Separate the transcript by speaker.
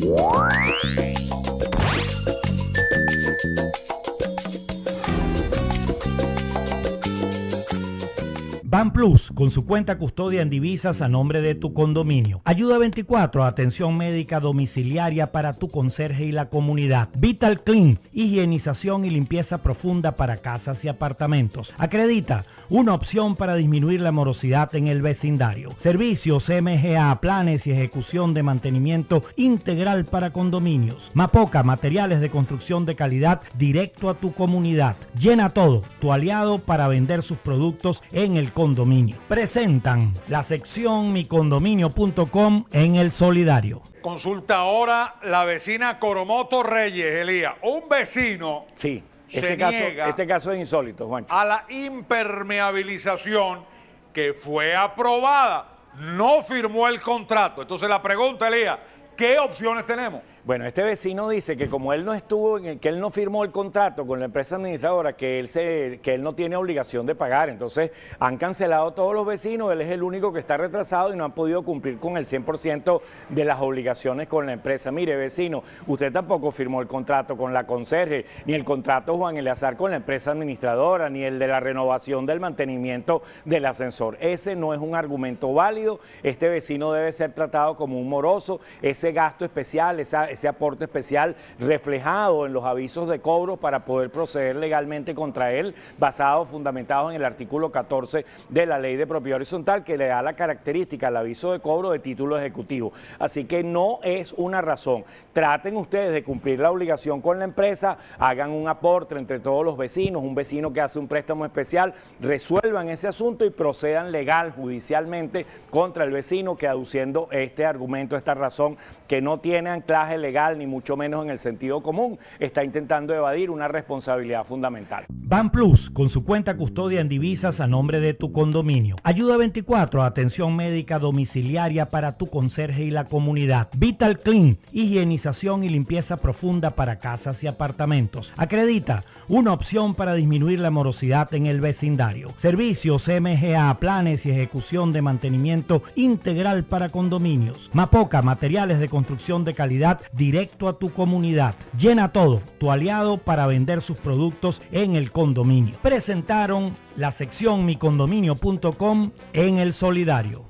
Speaker 1: Ban Plus, con su cuenta custodia en divisas a nombre de tu condominio. Ayuda 24, atención médica domiciliaria para tu conserje y la comunidad. Vital Clean, higienización y limpieza profunda para casas y apartamentos. Acredita, una opción para disminuir la morosidad en el vecindario. Servicios MGA, planes y ejecución de mantenimiento integral para condominios. Mapoca, materiales de construcción de calidad directo a tu comunidad. Llena todo, tu aliado para vender sus productos en el condominio. Presentan la sección micondominio.com en el solidario.
Speaker 2: Consulta ahora la vecina Coromoto Reyes, Elías. Un vecino
Speaker 3: Sí,
Speaker 2: se
Speaker 3: este caso,
Speaker 2: niega
Speaker 3: este caso es insólito, Juancho.
Speaker 2: a la impermeabilización que fue aprobada. No firmó el contrato. Entonces la pregunta, Elías, ¿qué opciones tenemos?
Speaker 3: Bueno, este vecino dice que como él no estuvo, que él no firmó el contrato con la empresa administradora, que él se, que él no tiene obligación de pagar. Entonces han cancelado todos los vecinos, él es el único que está retrasado y no han podido cumplir con el 100% de las obligaciones con la empresa. Mire, vecino, usted tampoco firmó el contrato con la conserje, ni el contrato Juan Eleazar con la empresa administradora, ni el de la renovación del mantenimiento del ascensor. Ese no es un argumento válido. Este vecino debe ser tratado como un moroso. Gasto especial, ese aporte especial reflejado en los avisos de cobro para poder proceder legalmente contra él, basado, fundamentado en el artículo 14 de la ley de propiedad horizontal, que le da la característica al aviso de cobro de título ejecutivo. Así que no es una razón. Traten ustedes de cumplir la obligación con la empresa, hagan un aporte entre todos los vecinos, un vecino que hace un préstamo especial, resuelvan ese asunto y procedan legal, judicialmente, contra el vecino que aduciendo este argumento, esta razón que no tiene anclaje legal ni mucho menos en el sentido común, está intentando evadir una responsabilidad fundamental.
Speaker 1: Ban Plus, con su cuenta custodia en divisas a nombre de tu condominio. Ayuda 24, atención médica domiciliaria para tu conserje y la comunidad. Vital Clean, higienización y limpieza profunda para casas y apartamentos. Acredita, una opción para disminuir la morosidad en el vecindario. Servicios MGA, planes y ejecución de mantenimiento integral para condominios. Mapoca, materiales de construcción de calidad directo a tu comunidad. Llena todo, tu aliado para vender sus productos en el condominio. Presentaron la sección micondominio.com en el solidario.